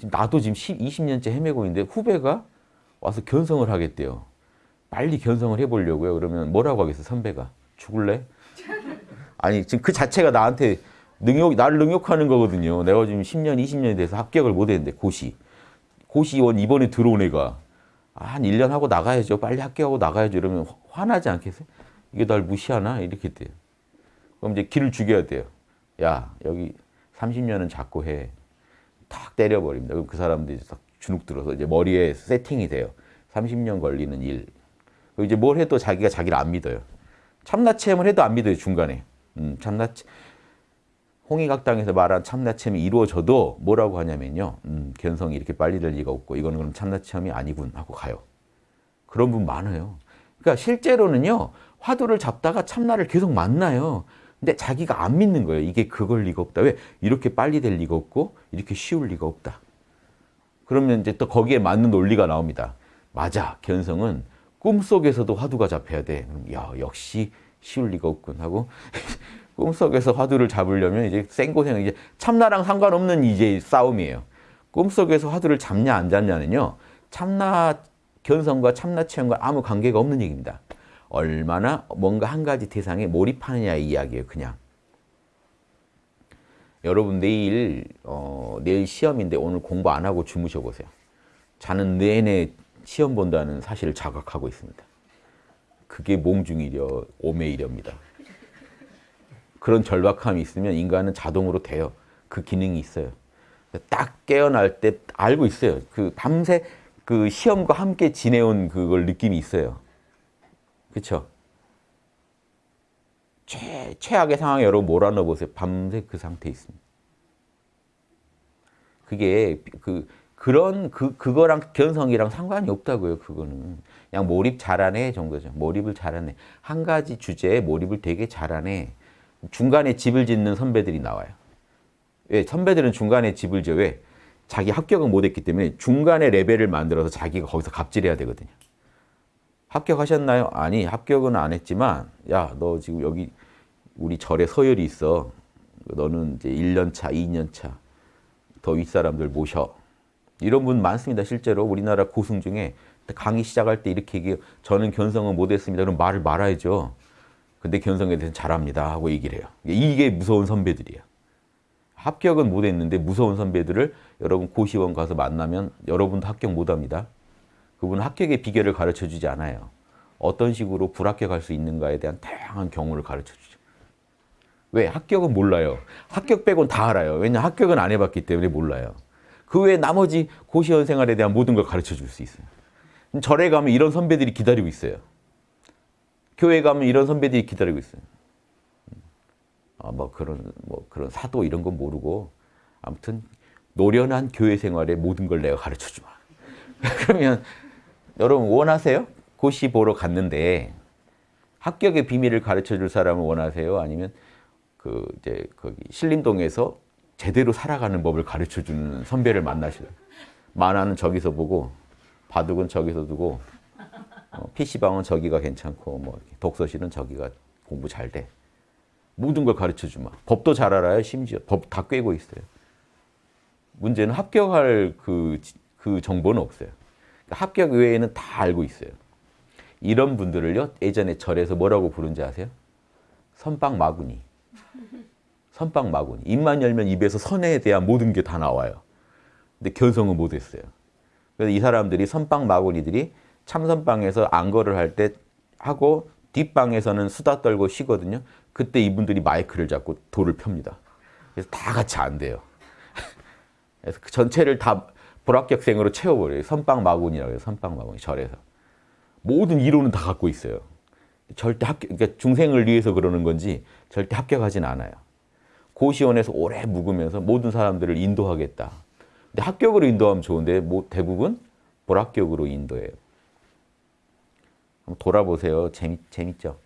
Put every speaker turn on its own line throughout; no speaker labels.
지금 나도 지금 10, 20년째 헤매고 있는데 후배가 와서 견성을 하겠대요. 빨리 견성을 해보려고요. 그러면 뭐라고 하겠어 선배가? 죽을래? 아니 지금 그 자체가 나한테 능욕, 나를 능욕하는 거거든요. 내가 지금 10년, 20년이 돼서 합격을 못 했는데 고시. 고시원 이번에 들어온 애가 아, 한 1년 하고 나가야죠. 빨리 합격하고 나가야죠. 이러면 화나지 않겠어요? 이게 날 무시하나? 이렇게 돼요. 그럼 이제 길을 죽여야 돼요. 야, 여기 30년은 자꾸 해. 탁 때려버립니다. 그럼 그 사람들이 딱 주눅 들어서 이제 머리에 세팅이 돼요. 30년 걸리는 일. 그리고 이제 뭘 해도 자기가 자기를 안 믿어요. 참나 체험을 해도 안 믿어요, 중간에. 음, 참나 홍익학당에서 말한 참나 체험이 이루어져도 뭐라고 하냐면요. 음, 견성이 이렇게 빨리 될 리가 없고 이거는 그럼 참나 체험이 아니군 하고 가요. 그런 분 많아요. 그러니까 실제로는요. 화두를 잡다가 참나를 계속 만나요. 근데 자기가 안 믿는 거예요. 이게 그걸 리가 없다. 왜? 이렇게 빨리 될 리가 없고 이렇게 쉬울 리가 없다. 그러면 이제 또 거기에 맞는 논리가 나옵니다. 맞아. 견성은 꿈속에서도 화두가 잡혀야 돼. 야, 역시 쉬울 리가 없군 하고 꿈속에서 화두를 잡으려면 이제 생고생 이제 참나랑 상관없는 이제 싸움이에요. 꿈속에서 화두를 잡냐 안 잡냐는요. 참나 견성과 참나 체험과 아무 관계가 없는 얘기입니다. 얼마나 뭔가 한 가지 대상에 몰입하느냐 이 이야기예요. 그냥. 여러분 내일 어, 내일 시험인데 오늘 공부 안 하고 주무셔 보세요. 자는 내내 시험 본다는 사실을 자각하고 있습니다. 그게 몽중이려 오매이려입니다. 그런 절박함이 있으면 인간은 자동으로 돼요. 그 기능이 있어요. 딱 깨어날 때 알고 있어요. 그 밤새 그 시험과 함께 지내온 그걸 느낌이 있어요. 그렇죠? 최, 최악의 상황에 여러분 몰아넣어 보세요. 밤새 그 상태에 있습니다. 그게 그 그런 그 그거랑 견성이랑 상관이 없다고요. 그거는 그냥 몰입 잘하네 정도죠. 몰입을 잘하네. 한 가지 주제에 몰입을 되게 잘하네. 중간에 집을 짓는 선배들이 나와요. 왜? 선배들은 중간에 집을 지어. 왜? 자기 합격은 못했기 때문에 중간에 레벨을 만들어서 자기가 거기서 갑질해야 되거든요. 합격하셨나요? 아니 합격은 안 했지만 야 너 지금 여기 우리 절에 서열이 있어. 너는 이제 1년 차, 2년 차 더 윗사람들 모셔. 이런 분 많습니다. 실제로 우리나라 고승 중에 강의 시작할 때 이렇게 얘기해요. 저는 견성은 못했습니다. 그럼 말을 말아야죠. 근데 견성에 대해서 잘합니다 하고 얘기를 해요. 이게 무서운 선배들이에요. 합격은 못했는데 무서운 선배들을 여러분 고시원 가서 만나면 여러분도 합격 못합니다. 그분은 합격의 비결을 가르쳐주지 않아요. 어떤 식으로 불합격할 수 있는가에 대한 다양한 경우를 가르쳐주죠. 왜? 합격은 몰라요. 합격 빼곤 다 알아요. 왜냐 합격은 안 해봤기 때문에 몰라요. 그 외에 나머지 고시원 생활에 대한 모든 걸 가르쳐줄 수 있어요. 절에 가면 이런 선배들이 기다리고 있어요. 교회 가면 이런 선배들이 기다리고 있어요. 아, 뭐 그런 뭐 그런 사도 이런 건 모르고 아무튼 노련한 교회 생활의 모든 걸 내가 가르쳐 주마. 그러면 여러분 원하세요? 고시 보러 갔는데 합격의 비밀을 가르쳐 줄 사람을 원하세요? 아니면 그 이제 거기 신림동에서 제대로 살아가는 법을 가르쳐 주는 선배를 만나실래요? 만화는 저기서 보고 바둑은 저기서 두고 어, PC방은 저기가 괜찮고 뭐 독서실은 저기가 공부 잘 돼. 모든 걸 가르쳐 주마. 법도 잘 알아요, 심지어. 법 다 꿰고 있어요. 문제는 합격할 그, 그 정보는 없어요. 합격 외에는 다 알고 있어요. 이런 분들을요, 예전에 절에서 뭐라고 부른지 아세요? 선빵 마구니. 선빵 마구니. 입만 열면 입에서 선에 대한 모든 게 다 나와요. 근데 견성은 못했어요. 그래서 이 사람들이 선빵 마구니들이 참선방에서 안거를 할 때 하고 뒷방에서는 수다 떨고 쉬거든요. 그때 이분들이 마이크를 잡고 돌을 펴니다. 그래서 다 같이 안 돼요. 그래서 그 전체를 다 불합격생으로 채워버려요. 선빵 마군이라고 해요. 선빵 마군이 절에서. 모든 이론은 다 갖고 있어요. 절대 합격, 그러니까 중생을 위해서 그러는 건지 절대 합격하진 않아요. 고시원에서 오래 묵으면서 모든 사람들을 인도하겠다. 근데 합격으로 인도하면 좋은데 뭐 대부분 불합격으로 인도해요. 한번 돌아보세요. 재밌, 재밌죠?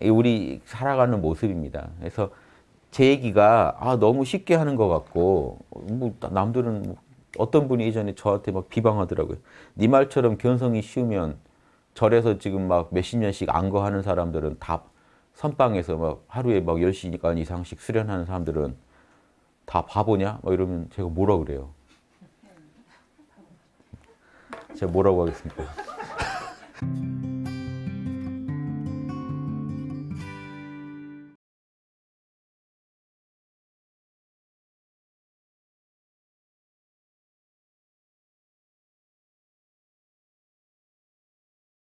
우리 살아가는 모습입니다. 그래서 제 얘기가 아, 너무 쉽게 하는 것 같고 뭐 남들은 어떤 분이 이전에 저한테 막 비방하더라고요. 네 말처럼 견성이 쉬우면 절에서 지금 막 몇십 년씩 안거하는 사람들은 다 선방에서 막 하루에 막 10시간 이상씩 수련하는 사람들은 다 바보냐? 막 이러면 제가 뭐라 그래요? 제가 뭐라고 하겠습니까?